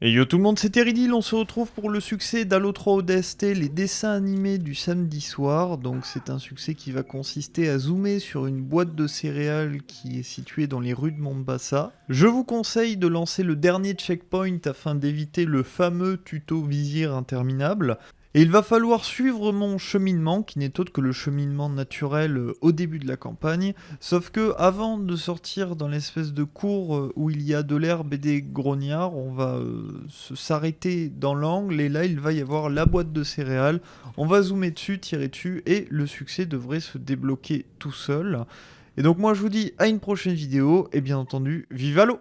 Et yo tout le monde, c'est Teridil, on se retrouve pour le succès d'Halo 3 ODST, les dessins animés du samedi soir. Donc c'est un succès qui va consister à zoomer sur une boîte de céréales qui est située dans les rues de Mombasa. Je vous conseille de lancer le dernier checkpoint afin d'éviter le fameux tuto vizir interminable. Et il va falloir suivre mon cheminement, qui n'est autre que le cheminement naturel euh, au début de la campagne, sauf que avant de sortir dans l'espèce de cours euh, où il y a de l'herbe et des grognards, on va euh, s'arrêter dans l'angle, et là il va y avoir la boîte de céréales, on va zoomer dessus, tirer dessus, et le succès devrait se débloquer tout seul. Et donc moi je vous dis à une prochaine vidéo, et bien entendu, vive l'eau